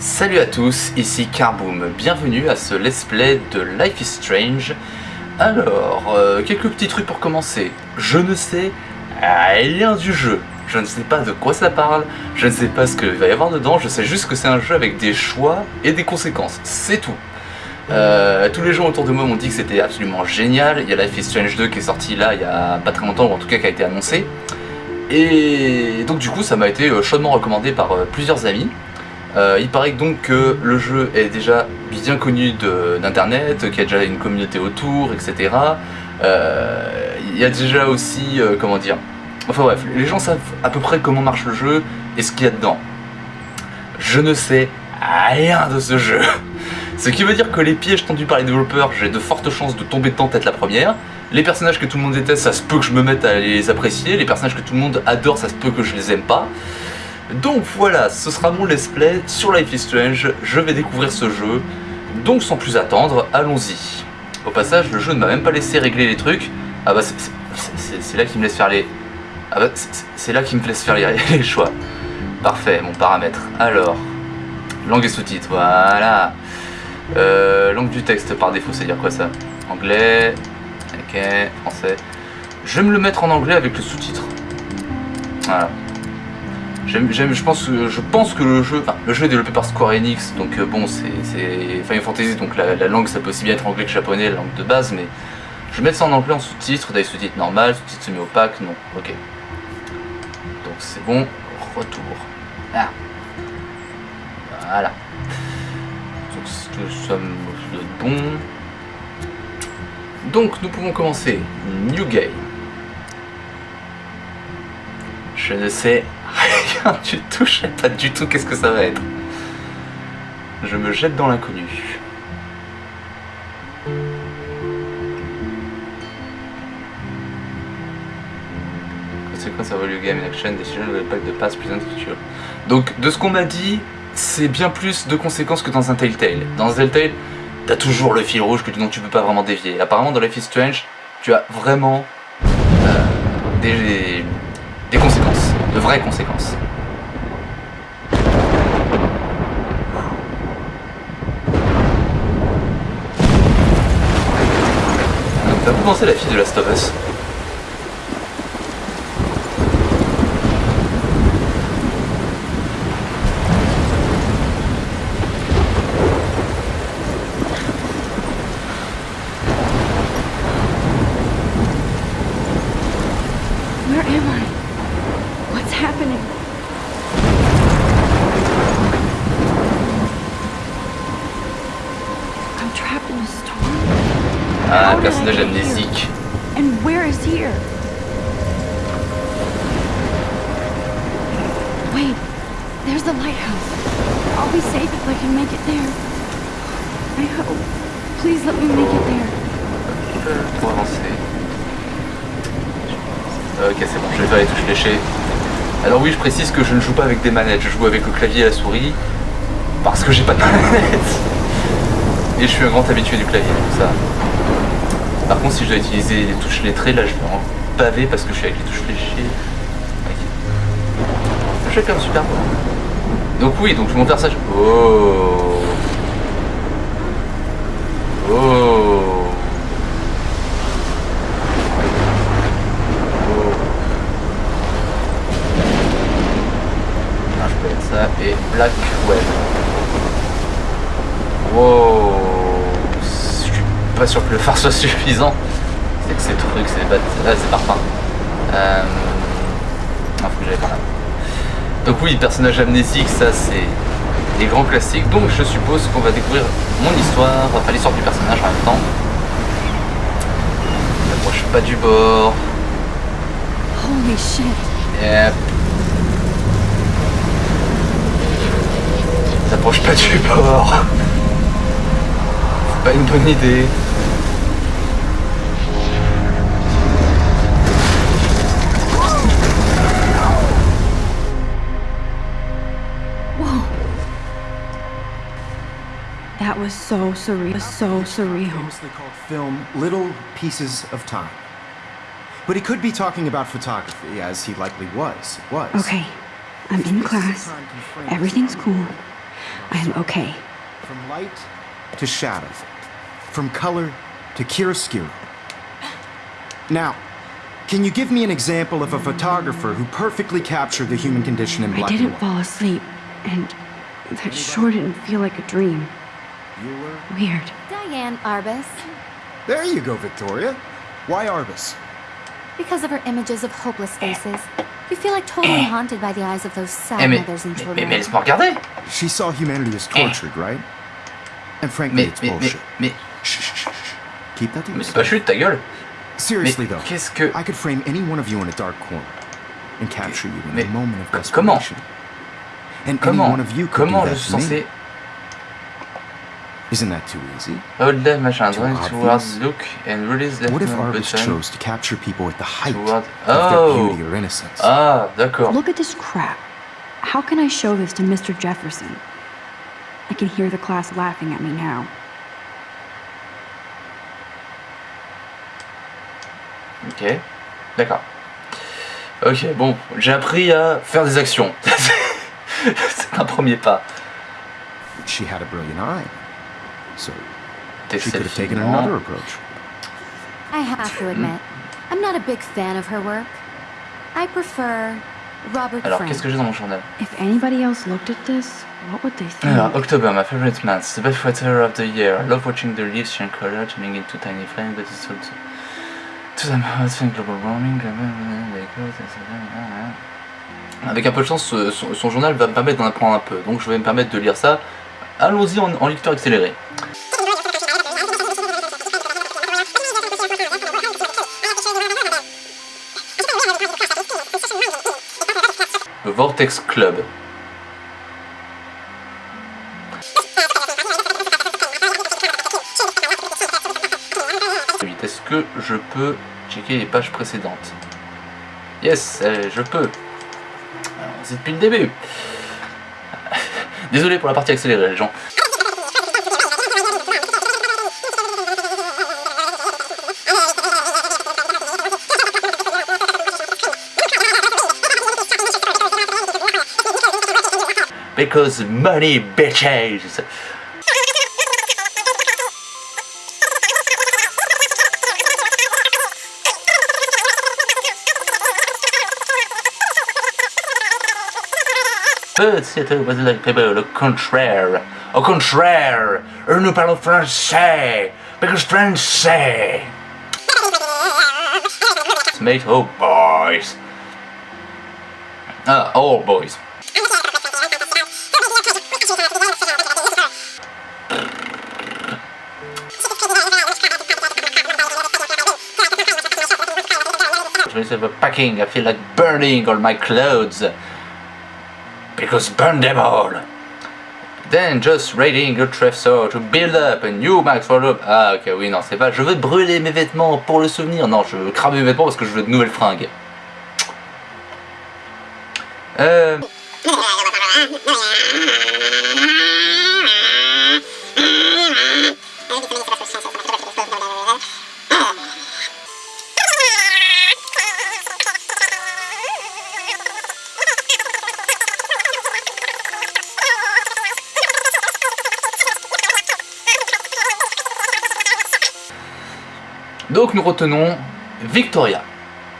Salut à tous, ici Carboom, bienvenue à ce let's play de Life is Strange. Alors, euh, quelques petits trucs pour commencer. Je ne sais rien du jeu, je ne sais pas de quoi ça parle, je ne sais pas ce qu'il va y avoir dedans, je sais juste que c'est un jeu avec des choix et des conséquences, c'est tout. Euh, tous les gens autour de moi m'ont dit que c'était absolument génial, il y a Life is Strange 2 qui est sorti là il y a pas très longtemps, ou en tout cas qui a été annoncé. Et donc du coup ça m'a été euh, chaudement recommandé par plusieurs amis. Euh, il paraît donc que le jeu est déjà bien connu d'internet, qu'il y a déjà une communauté autour, etc. Euh, il y a déjà aussi, euh, comment dire, enfin bref, les gens savent à peu près comment marche le jeu et ce qu'il y a dedans. Je ne sais rien de ce jeu. Ce qui veut dire que les pièges tendus par les développeurs, j'ai de fortes chances de tomber dedans tête la première. Les personnages que tout le monde déteste, ça se peut que je me mette à les apprécier. Les personnages que tout le monde adore, ça se peut que je les aime pas. Donc voilà, ce sera mon let's play sur Life is Strange, je vais découvrir ce jeu, donc sans plus attendre, allons-y. Au passage, le jeu ne m'a même pas laissé régler les trucs, ah bah c'est là qu'il me laisse faire les... Ah bah c'est là qu'il me laisse faire les, choix. Parfait, mon paramètre. Alors, langue et sous-titres, voilà. Euh, langue du texte par défaut, c'est dire quoi ça? Anglais, ok, français. Je vais me le mettre en anglais avec le sous-titre. Voilà. Je pense, que le jeu, enfin, le jeu est développé par Square Enix, donc euh, bon, c'est Final Fantasy, donc la, langue ça peut aussi bien être anglais que japonais, la langue de base, mais je vais mettre ça en anglais en sous-titres, des sous-titres normal, sous-titres semi-opaques, non, ok. Donc c'est bon, retour. Ah. Voilà. Donc tout sommes bon. Donc nous pouvons commencer. New Game. Je ne sais du tout, je pas du tout qu'est-ce que ça va être. Je me jette dans l'inconnu. Conséquence Value Game Action Decision le pack de pass Present Future. Donc de ce qu'on m'a dit, c'est bien plus de conséquences que dans un Telltale. Dans un Telltale, t'as toujours le fil rouge que dont tu peux pas vraiment dévier. Apparemment dans Life is Strange, tu as vraiment euh, des, des conséquences, de vraies conséquences. Penser la fille de Last of Us personnage amnésique. And where is here? Wait, there's the lighthouse. I'll be safe if I can make it there. I hope. Please let me make it there. pour avancer. Ok, c'est bon, je vais faire les touches léchées. Alors oui, je précise que je ne joue pas avec des manettes, je joue avec le clavier et la souris, parce que j'ai pas de manette. Et je suis un grand habitué du clavier, tout ça. Par contre, si je dois utiliser les touches lettrées, là je vais en pavé parce que je suis avec les touches fléchées. Jeu est quand même super bon. Donc oui, donc je monte vers ça. Oh Oh ah, je peux mettre ça et Black Web. Wow pas sûr que le phare soit suffisant. C'est que ces trucs, c'est là c'est parfum. Euh... Ah, faut que j'aille par là. Donc oui, personnage amnésique, ça c'est des grands classiques. Donc je suppose qu'on va découvrir mon histoire, enfin l'histoire du personnage en même temps. N'approche pas du bord. Holy shit. Yep. N'approche pas du bord. C'est pas une bonne idée. That was so surreal. So surreal. Famously called film Little Pieces of Time. But he could be talking about photography, as he likely was. Was. Okay. I'm in class. Everything's cool. I am okay. From light to shadow. From color to chiaroscuro. Now, can you give me an example of a photographer who perfectly captured the human condition in I black and didn't fall asleep, and that sure didn't feel like a dream. Bueller? Weird. Diane Arbus, There you go, Victoria. Why Arbus? because of her images of hopeless eh. faces. You feel like totally eh. haunted by the eyes of those sad Eh mais, mothers and mais, mais, children. mais laisse-moi regarder She saw humanity as eh. tortured, right? And frankly, Mais, it's mais, mais, bullshit. mais, Keep that to mais c'est pas yourself. chute ta gueule Seriously, Mais though, qu'est-ce que... I could frame any one of you in a dark corner and capture you in Mais a moment of c- comment desperation. And any Comment one of you could Comment do je that suis to me. censé... Isn't that too easy? Hold that machin, Too drawing obvious? towards look and release left What if button. Arbus chose to capture people at the height Toward- of Oh. their beauty or innocence? Ah, d'accord. Look at this crap. How can I show this to Mr. Jefferson? I can hear the class laughing at me now. Ok, d'accord. Ok, bon, j'ai appris à faire des actions. C'est un premier pas. She had a brilliant eye. So she could have taken another approach. I have to admit, I'm not a big fan of her work. I prefer Robert Alors, qu'est-ce que j'ai dans mon journal? If anybody else looked at this, what would they think? Alors, October, my favorite month, the best weather of the year. I love watching the leaves change color, turning into tiny flames, but it's also Avec un peu de chance, ce- son, journal va me permettre d'en apprendre un peu, donc je vais me permettre de lire ça. Allons-y en, en lecteur accéléré. Vortex Club. Est-ce que je peux checker les pages précédentes Yes, je peux. C'est depuis le début. Désolé pour la partie accélérée, les gens. Because money, bitches. But c'était was like people, le contraire. Au contraire, nous parlons français. Because français. Mate, oh boys. Ah, all boys. Instead of packing, I feel like burning all my clothes. Because burn them all. Then just raiding a Trefso to build up a new max for the... Ah ok oui non c'est pas je veux brûler mes vêtements pour le souvenir non je veux cramer mes vêtements parce que je veux de nouvelles fringues. Euh... Donc nous retenons Victoria.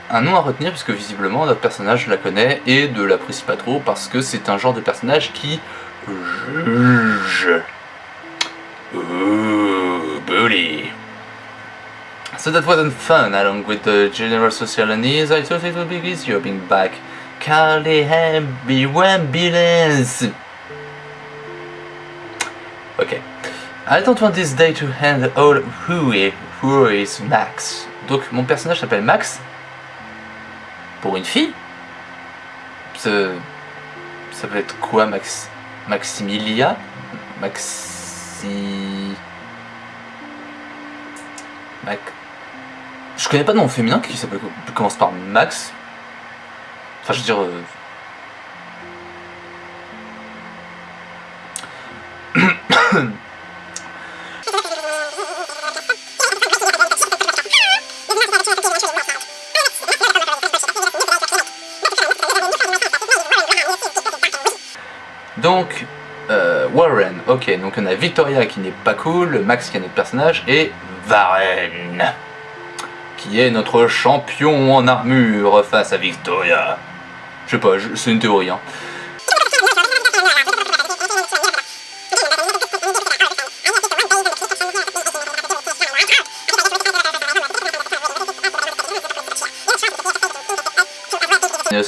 Un nom à retenir puisque visiblement notre personnage la connaît et ne l'apprécie pas trop parce que c'est un genre de personnage qui juge. Ooh, bully. So that wasn't fun, along with the general social unease, I thought it would be easier being back. Call the ambulance! Ok. I don't want this day to end all is, who is Max. Donc mon personnage s'appelle Max. Pour une fille. Ça, ça peut être quoi Max Maximilia? Maxi... Mac... Je connais pas de nom féminin qui s'appelle commence par Max. Enfin je veux dire... euh, Donc, euh, Ok, donc on a Victoria qui n'est pas cool, Max qui est notre personnage, et Varenne, qui est notre champion en armure face à Victoria. Je sais pas, c'est une théorie. Hein.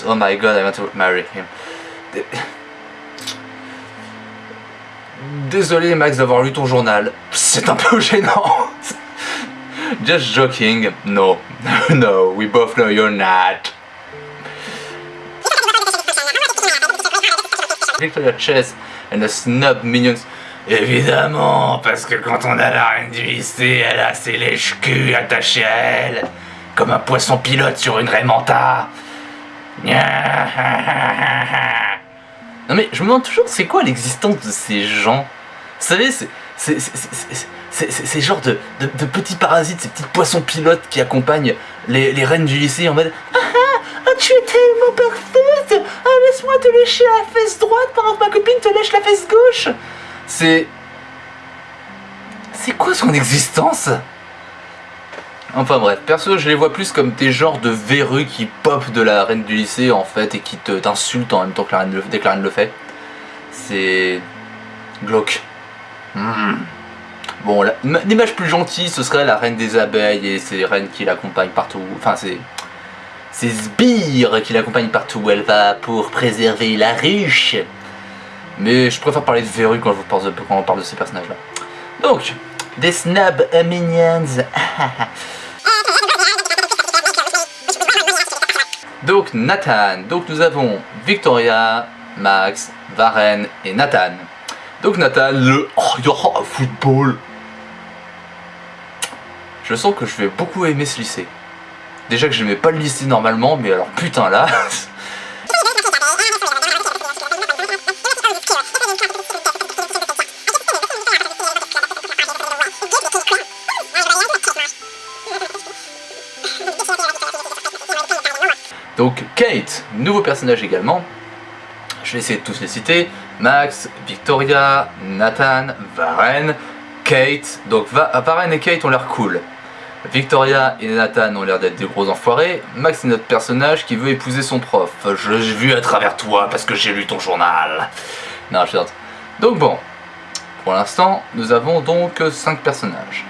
Oh my god, I want to marry him. Dé- Désolé Max d'avoir lu ton journal, c'est un peu gênant. Just joking. No, no, we both know you're not. Victoria Chess and the Snub Minions. Évidemment, parce que quand on a la reine du lycée, elle a ses lèches-culs attachés à elle, comme un poisson pilote sur une Raymanta. Non mais je me demande toujours c'est quoi l'existence de ces gens? Savez, c'est ces genres de, de- de petits parasites, ces petits poissons pilotes qui accompagnent les, les reines du lycée en mode Ah ah, ah, tu es tellement parfaite Ah laisse-moi te lécher la fesse droite pendant que ma copine te lèche la fesse gauche C'est... C'est quoi son existence? Enfin bref, perso je les vois plus comme des genres de verrues qui pop de la reine du lycée en fait et qui te- t'insultent en même temps que la le, le fait. C'est glauque. Hmm. Bon, l'image plus gentille ce serait la reine des abeilles et ses reines qui l'accompagnent partout. Enfin, c'est ces sbires qui l'accompagnent partout où elle va pour préserver la ruche. Mais je préfère parler de verrues quand, on parle de ces personnages-là. Donc, des snub minions. Donc Nathan, donc nous avons Victoria, Max, Varen et Nathan. Donc Nathan, le oh, football. Je sens que je vais beaucoup aimer ce lycée. Déjà que j'aimais pas le lycée normalement, mais alors putain là. Donc Kate, nouveau personnage également. Je vais essayer de tous les citer. Max, Victoria, Nathan, Varen, Kate. Donc Va- Varen et Kate ont l'air cool. Victoria et Nathan ont l'air d'être des gros enfoirés. Max est notre personnage qui veut épouser son prof. Je l'ai vu à travers toi parce que j'ai lu ton journal. Non, je. Donc bon, pour l'instant, nous avons donc 5 personnages.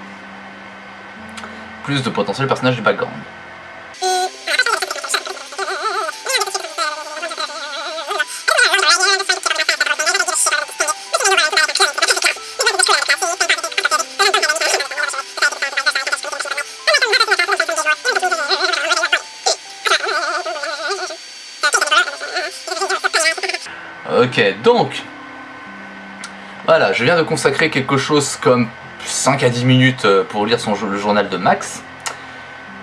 Plus de potentiels personnages du background. Ok, donc, voilà, je viens de consacrer quelque chose comme 5 à 10 minutes euh, pour lire le journal de Max.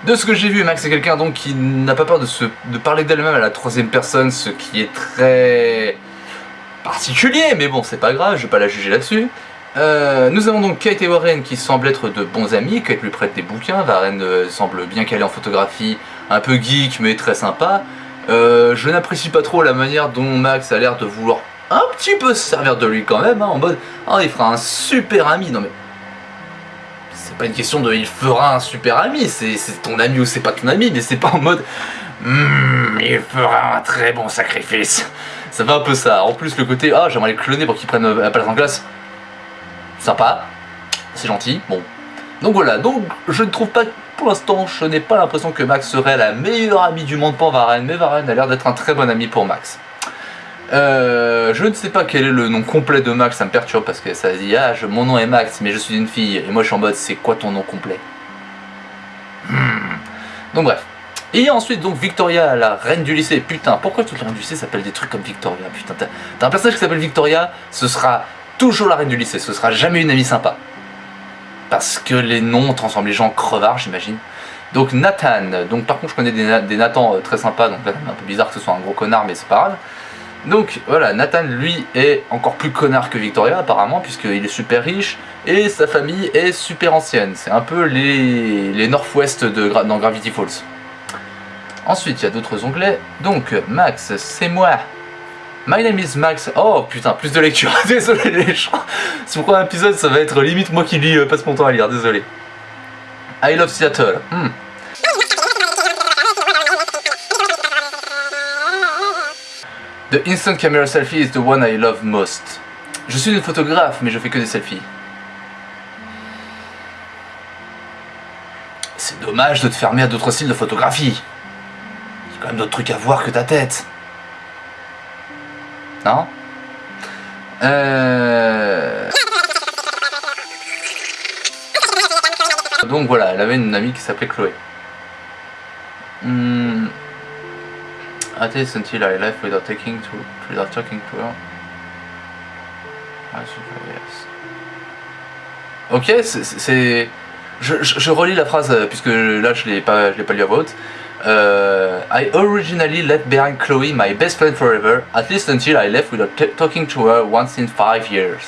De ce que j'ai vu, Max est quelqu'un donc qui n'a pas peur de, se, parler d'elle-même à la troisième personne, ce qui est très particulier, mais bon, c'est pas grave, je vais pas la juger là-dessus. Euh, nous avons donc Kate et Warren qui semblent être de bons amis, Kate lui prête des bouquins, Warren euh, semble bien calé en photographie, un peu geek mais très sympa. Euh, je n'apprécie pas trop la manière dont Max a l'air de vouloir un petit peu se servir de lui quand même, hein, en mode ah il fera un super ami, non mais c'est pas une question de il fera un super ami, c'est ton ami ou c'est pas ton ami, mais c'est pas en mode Hmm, il fera un très bon sacrifice. Ça fait un peu ça. En plus le côté ah j'aimerais les cloner pour qu'ils prennent euh, la place en classe. Sympa, c'est gentil, bon. Donc voilà, donc je ne trouve pas, pour l'instant, je n'ai pas l'impression que Max serait la meilleure amie du monde pour Varenne, mais Varenne a l'air d'être un très bon ami pour Max. Euh, je ne sais pas quel est le nom complet de Max, ça me perturbe parce que ça dit ah mon nom est Max mais je suis une fille et moi je suis en mode c'est quoi ton nom complet? Hmm. Donc bref. Et ensuite donc Victoria, la reine du lycée. Putain, pourquoi toutes les reines du lycée s'appellent des trucs comme Victoria? Putain, t'as un personnage qui s'appelle Victoria, ce sera toujours la reine du lycée, ce sera jamais une amie sympa. Parce que les noms transforment les gens en crevards, j'imagine. Donc Nathan, donc par contre je connais des, Na- des Nathan euh, très sympas, donc là c'est un peu bizarre que ce soit un gros connard, mais c'est pas grave. Donc voilà, Nathan lui est encore plus connard que Victoria apparemment, puisqu'il est super riche, et sa famille est super ancienne. C'est un peu les, les Northwest de, dans Gravity Falls. Ensuite, il y a d'autres onglets. Donc, Max, c'est moi. My name is Max. Oh putain, plus de lecture. Désolé les gens. Sur un épisode, ça va être limite moi qui lis, euh, passe mon temps à lire. Désolé. I love Seattle. Hmm. The instant camera selfie is the one I love most. Je suis une photographe, mais je fais que des selfies. C'est dommage de te fermer à d'autres styles de photographie. Il y a quand même d'autres trucs à voir que ta tête. Euh... Donc voilà, elle avait une amie qui s'appelait Chloé. Hmm. At least until I left without taking to without talking to her. Ah. Ok, c'est- c'est. Je, je, je relis la phrase euh, puisque là je l'ai pas, je l'ai pas lu à voix haute. Euh, I originally left behind Chloe, my best friend forever, at least until I left without talking to her once in five years.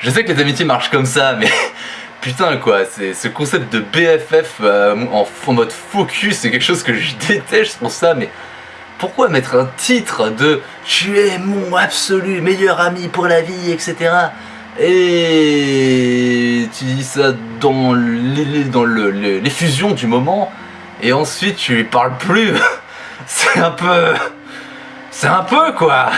Je sais que les amitiés marchent comme ça, mais putain quoi, c'est ce concept de BFF euh, en, mode focus, c'est quelque chose que je déteste pour ça, mais pourquoi mettre un titre de Tu es mon absolu meilleur ami pour la vie, etc. Et tu dis ça dans les- dans le- le- l'effusion du moment, et ensuite tu lui parles plus. C'est un peu. C'est un peu quoi.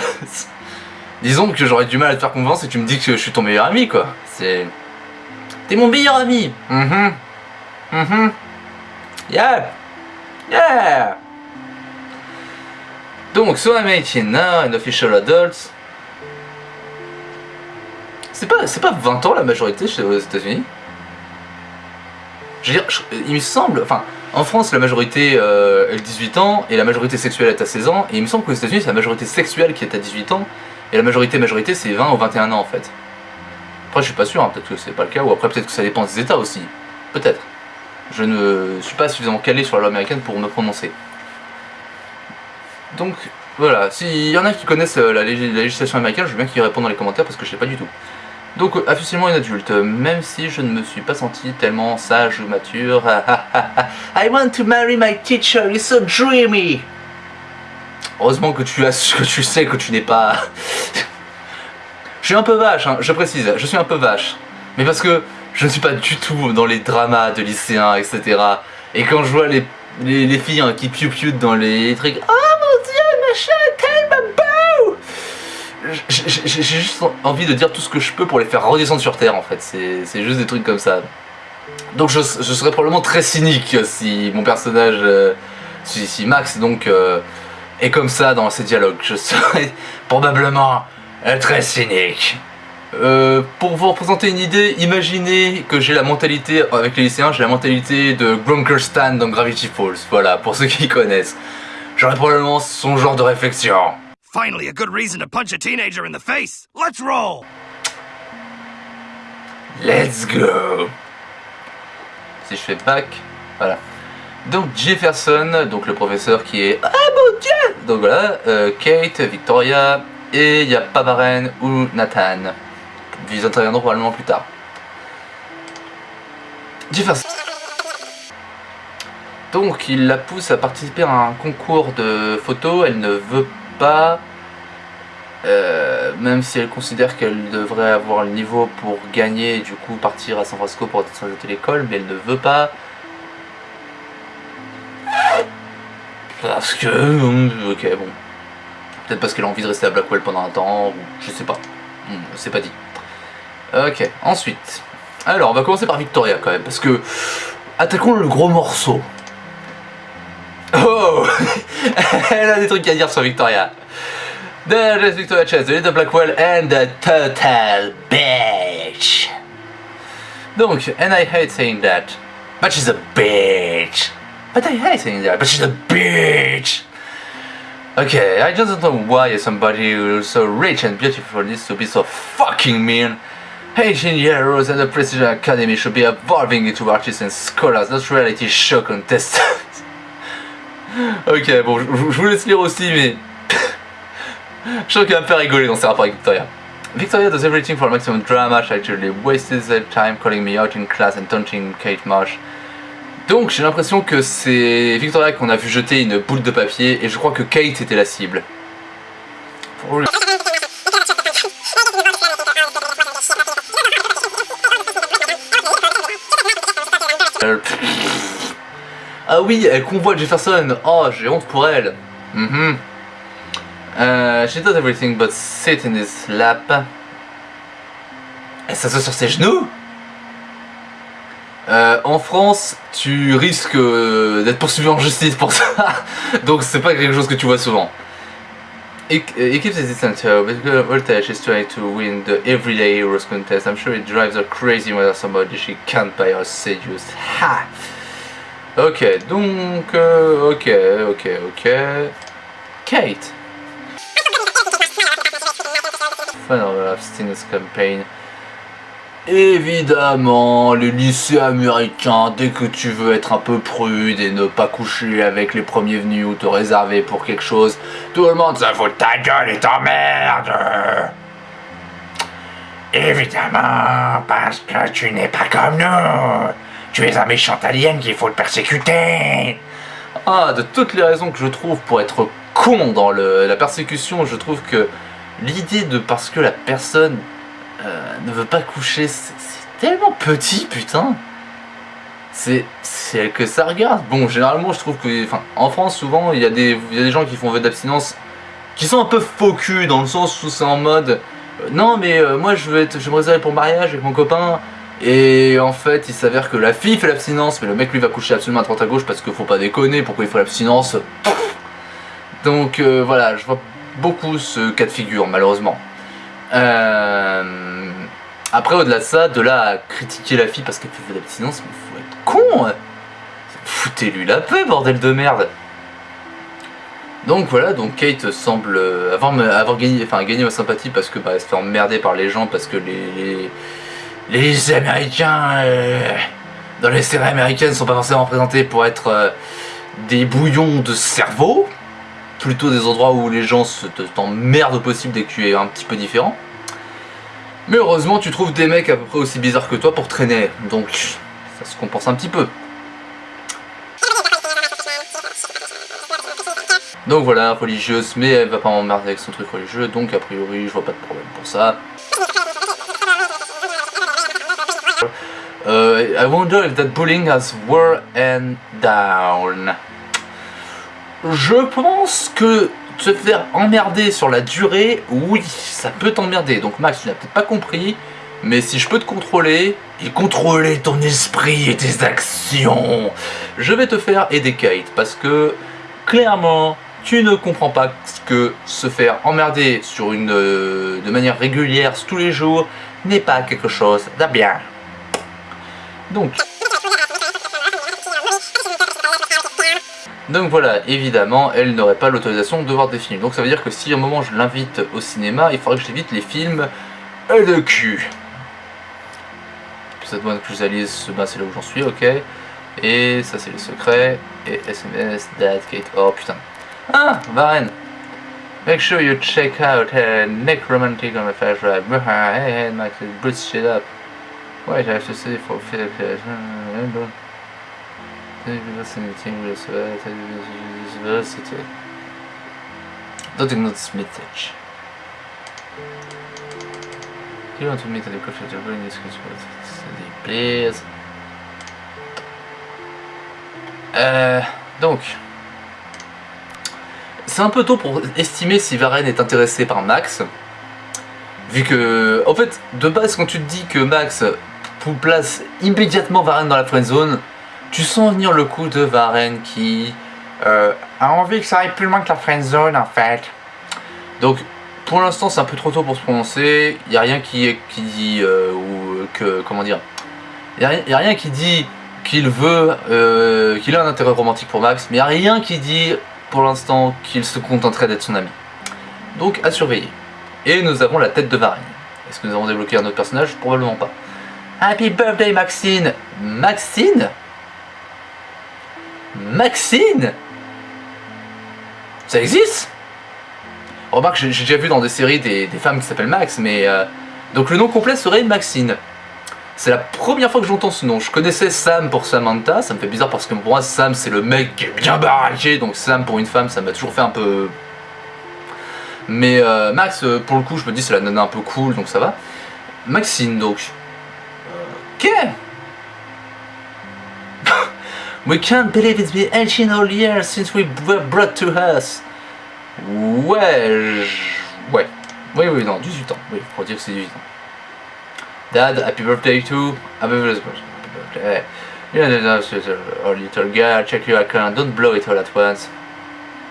Disons que j'aurais du mal à te faire confiance et tu me dis que je suis ton meilleur ami quoi. C'est. T'es mon meilleur ami. Mhm. Mhm. Yeah. Yeah. Donc, so I'm 18 now and official adult. C'est pas, c'est pas 20 ans la majorité chez aux États-Unis Je veux dire, je- il me semble, enfin, en France la majorité est 18 ans et la majorité sexuelle est à 16 ans, et il me semble qu'aux États-Unis c'est la majorité sexuelle qui est à 18 ans, et la majorité majorité c'est 20 ou 21 ans en fait. Après je suis pas sûr, hein, peut-être que c'est pas le cas, ou après peut-être que ça dépend des États aussi. Peut-être. Je ne suis pas suffisamment calé sur la loi américaine pour me prononcer. Donc voilà, s'il y en a qui connaissent euh, la législation américaine, je veux bien qu'ils répondent dans les commentaires parce que je sais pas du tout. Donc euh, officiellement une adulte, euh, même si je ne me suis pas senti tellement sage ou mature. I want to marry my teacher, you're so dreamy. Heureusement que tu as que tu sais que tu n'es pas. je suis un peu vache, hein, je précise, je suis un peu vache. Mais parce que je ne suis pas du tout dans les dramas de lycéens, etc. Et quand je vois les, les, les filles hein, qui piou dans les trucs, mon dieu, machin, tellement beau J'ai juste envie de dire tout ce que je peux pour les faire redescendre sur terre en fait, c'est juste des trucs comme ça. Donc je, serais probablement très cynique si mon personnage, euh, si, si Max donc euh, est comme ça dans ses dialogues. Je serais probablement très cynique. Euh, pour vous représenter une idée, imaginez que j'ai la mentalité, avec les lycéens, j'ai la mentalité de Grunker Stan dans Gravity Falls. Voilà, pour ceux qui connaissent. J'aurais probablement son genre de réflexion. Finally, a good reason to punch a teenager in the face. Let's roll! Let's go Si je fais back, voilà. Donc Jefferson, donc le professeur qui est... Ah mon dieu Donc voilà, euh, Kate, Victoria, et il y a Pavaren ou Nathan. Ils interviendront probablement plus tard. Jefferson. Donc il la pousse à participer à un concours de photos, elle ne veut pas... Euh, même si elle considère qu'elle devrait avoir le niveau pour gagner et du coup partir à San Francisco pour être l'école, mais elle ne veut pas. Parce que. euh, Ok, bon. Peut-être parce qu'elle a envie de rester à Blackwell pendant un temps, ou je sais pas. Hmm, C'est pas dit. Ok, ensuite. Alors, on va commencer par Victoria quand même, parce que. Attaquons le gros morceau. Elle a des trucs à dire sur Victoria. There is Victoria Chase, the Little Blackwell and the total bitch. Donc, and I hate saying that, but she's a bitch. But I hate saying that, but she's a bitch. Okay, I just don't know why somebody who's so rich and beautiful needs to be so fucking mean. Asian heroes and the Precision Academy should be evolving into artists and scholars, not reality show contestants. ok, bon, je vous laisse lire aussi, mais je sens qu'il va me faire rigoler dans ses rapports avec Victoria. Victoria does everything for maximum drama. She actually wasted her time calling me out in class and taunting Kate Marsh. Donc j'ai l'impression que c'est Victoria qu'on a vu jeter une boule de papier et je crois que Kate était la cible. Ah oui, elle convoite Jefferson. Oh, j'ai honte pour elle. Mhm. Euh, she does everything but sit in his lap. Elle s'assoit sur ses genoux Euh, en France, tu risques euh, d'être poursuivi en justice pour ça, donc c'est pas quelque chose que tu vois souvent. He keeps distance here, but Voltage is trying to win the everyday heroes contest. I'm sure it drives her crazy when somebody she can't buy or seduce. Ha! Ok, donc, euh, ok, ok, ok. Kate. Fun of campaign. Évidemment, les lycées américains, dès que tu veux être un peu prude et ne pas coucher avec les premiers venus ou te réserver pour quelque chose, tout le monde se fout de ta gueule et t'emmerde Évidemment, parce que tu n'es pas comme nous Tu es un méchant alien qu'il faut le persécuter Ah, de toutes les raisons que je trouve pour être con dans la persécution, je trouve que l'idée de parce que la personne euh, ne veut pas coucher, c'est tellement petit, putain. C'est elle que ça regarde. Bon, généralement, je trouve que, en France, souvent, il y a des, gens qui font vœu d'abstinence, qui sont un peu faux dans le sens où c'est en mode, euh, non, mais euh, moi, je veux me réserver pour mariage avec mon copain. Et en fait, il s'avère que la fille fait l'abstinence, mais le mec lui va coucher absolument à droite à gauche parce qu'il faut pas déconner. Pourquoi il ferait l'abstinence? Donc euh, voilà, je vois beaucoup ce cas de figure, malheureusement. Euh, Après, au-delà de ça, de là à critiquer la fille parce qu'elle fait l'abstinence, mais faut être con hein. Foutez-lui la paix, bordel de merde Donc voilà, donc Kate semble avoir, gagné, enfin, gagné ma sympathie parce que bah, elle se fait emmerder par les gens parce que les, les Américains euh, dans les séries américaines sont pas forcément présentés pour être euh, des bouillons de cerveau, plutôt des endroits où les gens se te- t'emmerdent au possible dès que tu es un petit peu différent. Mais heureusement, tu trouves des mecs à peu près aussi bizarres que toi pour traîner, donc ça se compense un petit peu. Donc voilà, religieuse, mais elle va pas m'emmerder avec son truc religieux, donc a priori je vois pas de problème pour ça. Euh, I wonder if that bullying has down. Je pense que te faire emmerder sur la durée, oui, ça peut t'emmerder. Donc Max, tu n'as peut-être pas compris, mais si je peux te contrôler et contrôler ton esprit et tes actions, je vais te faire aider Kate parce que clairement, tu ne comprends pas que se faire emmerder sur une euh, de manière régulière tous les jours n'est pas quelque chose de bien. Donc Donc voilà, évidemment, elle n'aurait pas l'autorisation de voir des films. Donc ça veut dire que si à un moment je l'invite au cinéma, il faudrait que j'évite les films euh, de cul. Ça demande que je réalise, ben, c'est là où j'en suis, ok. Et ça c'est les secrets. Et SMS, date, Kate, oh putain. Ah, Varenne Make sure you check out uh, Nick Romantic on the fast drive. Hey, hey, boots shit up. Wait, I have to say for Philip. University. Don't Smithage. Do you want to meet at the coffee table in this please? Euh, donc, c'est un peu tôt pour estimer si Varenne est intéressé par Max. Vu que, en fait, de base, quand tu te dis que Max vous place immédiatement Varenne dans la friend zone, tu sens venir le coup de Varenne qui euh, a envie que ça aille plus loin que la friend zone en fait. Donc, pour l'instant, c'est un peu trop tôt pour se prononcer. Il n'y a rien qui, qui dit euh, ou que comment dire. Il n'y a, rien qui dit qu'il veut, euh, qu'il a un intérêt romantique pour Max, mais il n'y a rien qui dit pour l'instant qu'il se contenterait d'être son ami. Donc à surveiller. Et nous avons la tête de Varenne. Est-ce que nous avons débloqué un autre personnage? Probablement pas. Happy birthday Maxine Maxine? Maxine? Ça existe? Remarque, j'ai déjà vu dans des séries des, femmes qui s'appellent Max, mais... euh, donc le nom complet serait Maxine. C'est la première fois que j'entends ce nom. Je connaissais Sam pour Samantha, ça me fait bizarre parce que pour moi Sam c'est le mec qui est bien baraqué, donc Sam pour une femme ça m'a toujours fait un peu... Mais euh, Max, euh, pour le coup, je me dis c'est la nana un peu cool, donc ça va. Maxine, donc. Ok. we can't believe it's been 18 whole years since we were brought to us. Ouais, je- ouais. Oui, oui, non, 18 ans. Oui, faut dire que c'est 18 ans. Dad, happy birthday to. Happy birthday. Yeah, yeah, oh, little girl, check your account, don't blow it all at once.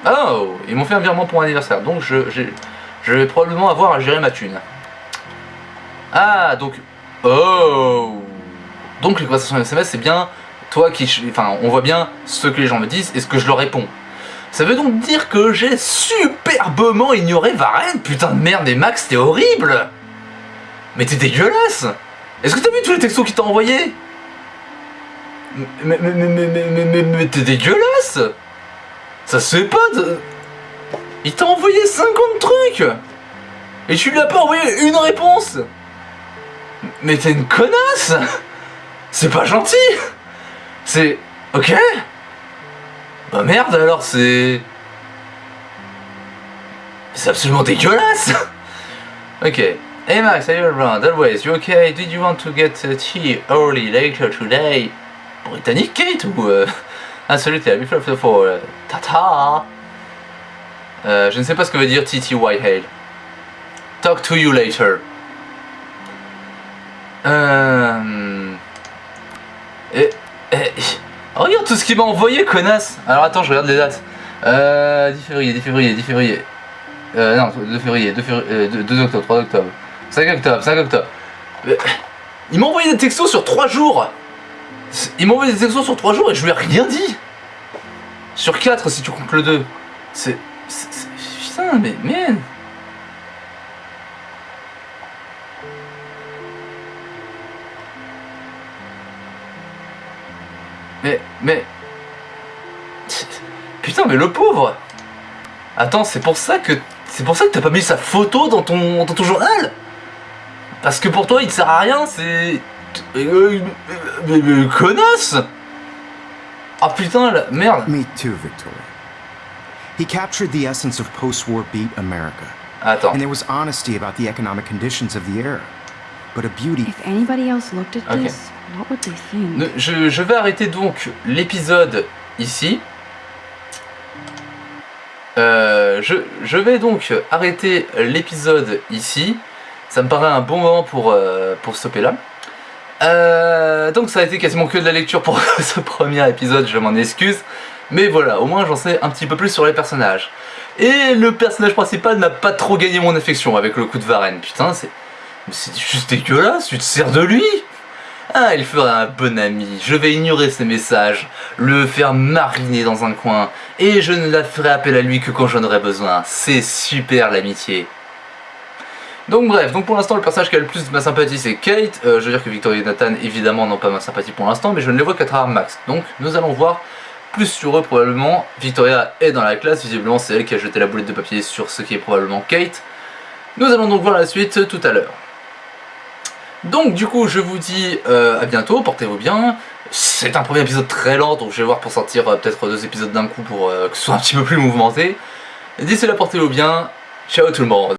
Oh, ils m'ont fait un virement pour mon anniversaire, donc je, j'ai- je vais probablement avoir à gérer ma thune. Ah, donc. Oh Donc les conversations SMS, c'est bien toi qui. Enfin, on voit bien ce que les gens me disent et ce que je leur réponds. Ça veut donc dire que j'ai superbement ignoré Varenne Putain de merde, mais Max, t'es horrible. Mais t'es dégueulasse. Est-ce que t'as vu tous les textos qu'il t'a envoyés? Mais, mais, mais, mais, mais t'es dégueulasse. Ça se fait pas de... Il t'a envoyé 50 trucs. Et tu lui as pas envoyé une réponse. Mais t'es une connasse C'est pas gentil C'est... Ok Bah merde alors c'est... C'est absolument dégueulasse Ok. Hey Max, are you around? Always, you okay? Did you want to get tea early later today? Britannique Kate ou... Euh... T'es à Before for... Tata? Euh, Je ne sais pas ce que veut dire TT Whitehale. Talk to you later. Euh... Oh, regarde tout ce qu'il m'a envoyé, connasse Alors attends, je regarde les dates. Euh, 10 février, 10 février, 10 février. Euh, non, 2 février, 2, février, euh, 2, 2 octobre, 3 octobre. 5 octobre, 5 octobre. Euh, il m'a envoyé des textos sur 3 jours Il m'a envoyé des textos sur 3 jours et je lui ai rien dit Sur 4 si tu comptes le 2. C'est... c'est- c'est- Putain, mais... Man Mais... Putain, mais le pauvre Attends, c'est pour ça que... C'est pour ça que t'as pas mis sa photo dans ton, dans ton journal Parce que pour toi, il te sert à rien, c'est... Euh, mais, mais, connasse Ah putain, la... merde Me too, Victoria. He captured the essence of post-war beat America. Attends. And there was honesty about the economic conditions of the era. But a beauty If anybody else looked at Okay. this, Je, vais arrêter donc l'épisode ici. Euh, je, vais donc arrêter l'épisode ici. Ça me paraît un bon moment pour, euh, pour stopper là. Euh, donc ça a été quasiment que de la lecture pour ce premier épisode, je m'en excuse. Mais voilà, au moins j'en sais un petit peu plus sur les personnages. Et le personnage principal n'a pas trop gagné mon affection avec le coup de Varenne. Putain, c'est c'est juste dégueulasse, tu te sers de lui ah, il fera un bon ami. Je vais ignorer ses messages, le faire mariner dans un coin, et je ne la ferai appel à lui que quand j'en aurai besoin. C'est super l'amitié. Donc bref, donc pour l'instant le personnage qui a le plus de ma sympathie c'est Kate. Euh, je veux dire que Victoria et Nathan évidemment n'ont pas ma sympathie pour l'instant, mais je ne les vois qu'à travers Max. Donc nous allons voir plus sur eux probablement. Victoria est dans la classe, visiblement c'est elle qui a jeté la boulette de papier sur ce qui est probablement Kate. Nous allons donc voir la suite tout à l'heure. Donc du coup je vous dis euh, à bientôt, portez-vous bien. C'est un premier épisode très lent donc je vais voir pour sortir euh, peut-être deux épisodes d'un coup pour euh, que ce soit un petit peu plus mouvementé. D'ici là portez-vous bien, ciao tout le monde